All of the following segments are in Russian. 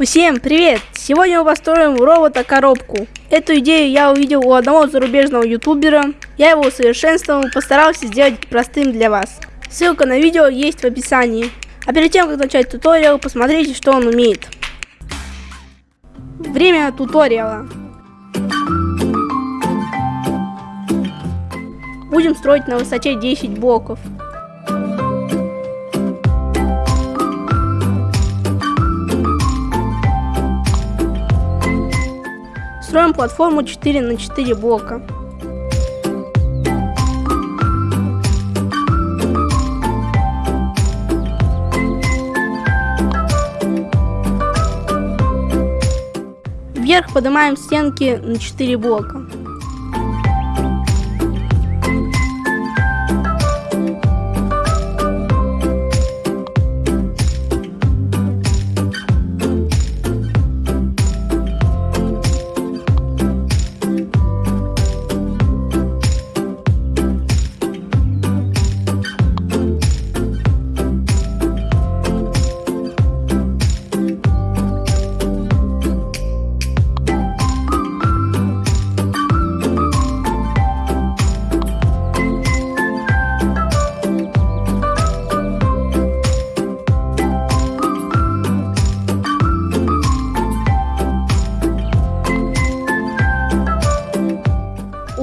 Всем привет! Сегодня мы построим робота-коробку. Эту идею я увидел у одного зарубежного ютубера. Я его усовершенствовал, постарался сделать простым для вас. Ссылка на видео есть в описании. А перед тем, как начать туториал, посмотрите, что он умеет. Время туториала. Будем строить на высоте 10 блоков. Строим платформу 4 на 4 блока. Вверх поднимаем стенки на 4 блока.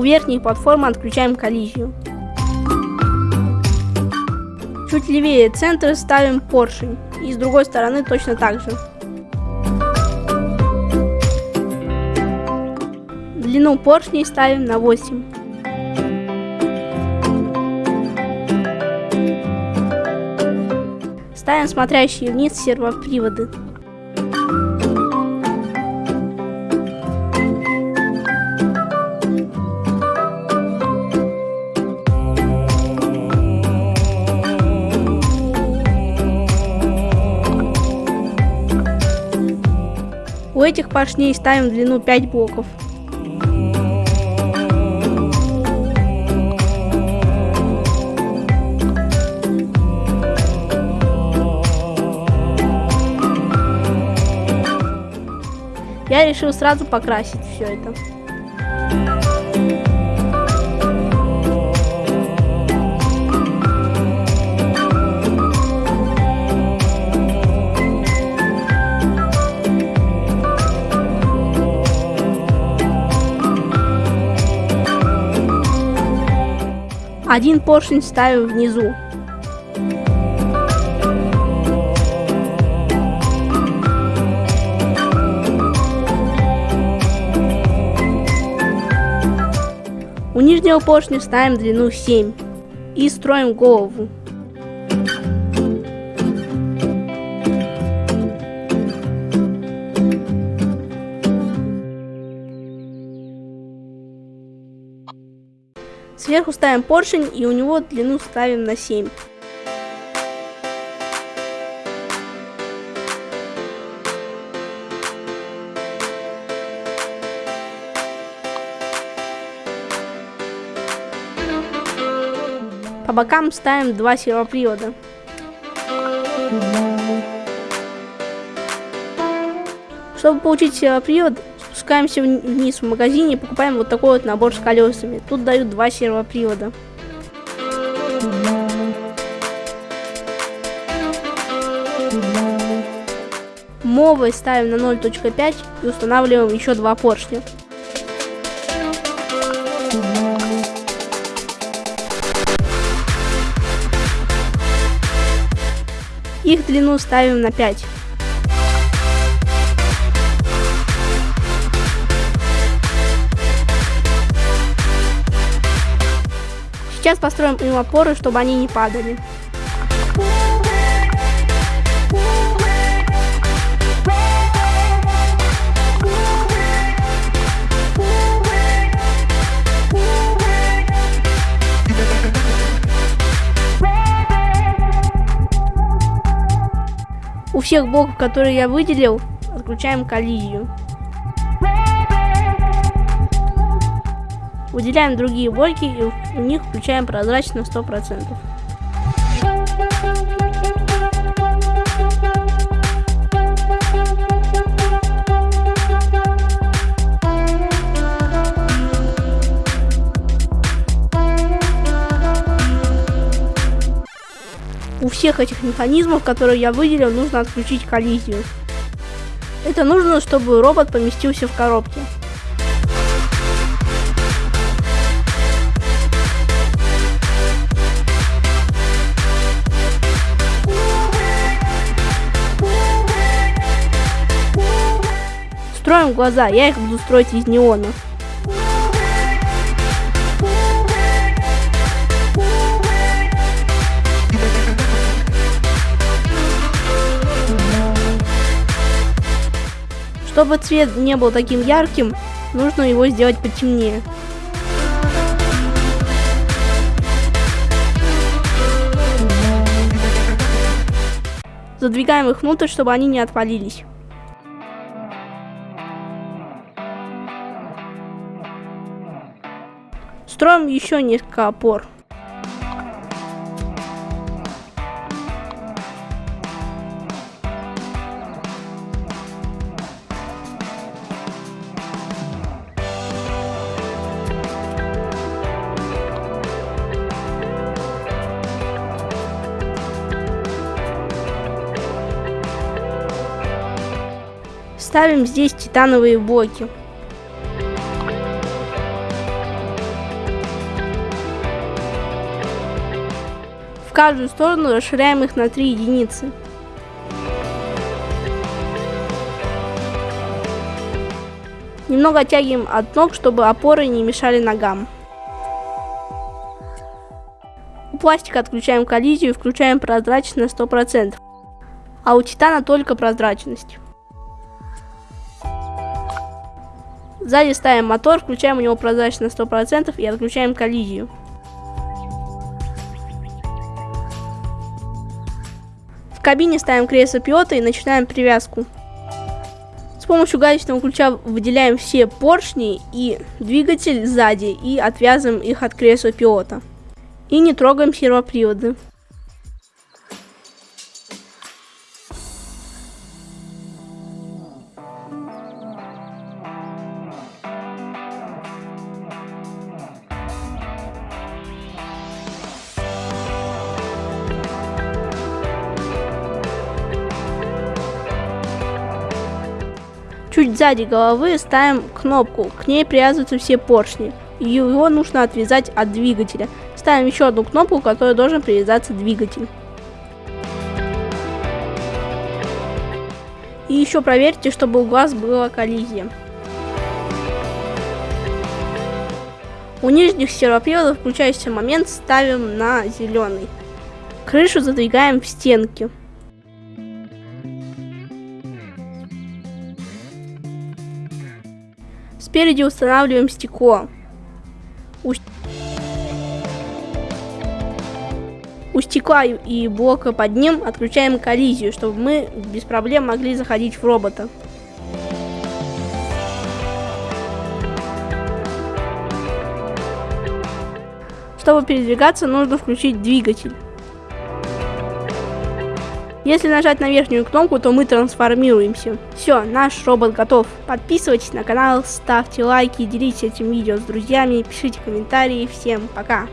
Верхней платформы отключаем коллизию. Чуть левее центра ставим поршень. И с другой стороны точно так же. Длину поршней ставим на 8. Ставим смотрящие вниз сервоприводы. У этих поршней ставим длину 5 блоков. Я решил сразу покрасить все это. Один поршень ставим внизу. У нижнего поршня ставим длину 7 и строим голову. Сверху ставим поршень и у него длину ставим на 7. По бокам ставим два сервопривода. Чтобы получить сервопривод, спускаемся вниз в магазине и покупаем вот такой вот набор с колесами. Тут дают два сервопривода. Мовы ставим на 0.5 и устанавливаем еще два поршня. Их длину ставим на 5. Сейчас построим им опоры, чтобы они не падали. У всех блоков, которые я выделил, отключаем коллизию. Разделяем другие бойки и в них включаем прозрачность на 100%. У всех этих механизмов, которые я выделил, нужно отключить коллизию. Это нужно, чтобы робот поместился в коробке. Строим глаза, я их буду строить из неона. Чтобы цвет не был таким ярким, нужно его сделать потемнее. Задвигаем их внутрь, чтобы они не отвалились. Строим еще несколько опор. Ставим здесь титановые блоки. В каждую сторону расширяем их на 3 единицы. Немного оттягиваем от ног, чтобы опоры не мешали ногам. У пластика отключаем коллизию и включаем прозрачность на 100%, а у титана только прозрачность. Сзади ставим мотор, включаем у него прозрачность на 100% и отключаем коллизию. Кабине ставим кресло пилота и начинаем привязку. С помощью гаечного ключа выделяем все поршни и двигатель сзади и отвязываем их от кресла пилота. И не трогаем сервоприводы. Чуть сзади головы ставим кнопку, к ней привязываются все поршни. Его нужно отвязать от двигателя. Ставим еще одну кнопку, к которой должен привязаться двигатель. И еще проверьте, чтобы у глаз была коллизия. У нижних сервоприводов включающийся момент ставим на зеленый. Крышу задвигаем в стенки. Спереди устанавливаем стекло. У, у стекла и блока под ним отключаем коллизию, чтобы мы без проблем могли заходить в робота. Чтобы передвигаться, нужно включить двигатель. Если нажать на верхнюю кнопку, то мы трансформируемся. Все, наш робот готов. Подписывайтесь на канал, ставьте лайки, делитесь этим видео с друзьями, пишите комментарии. Всем пока!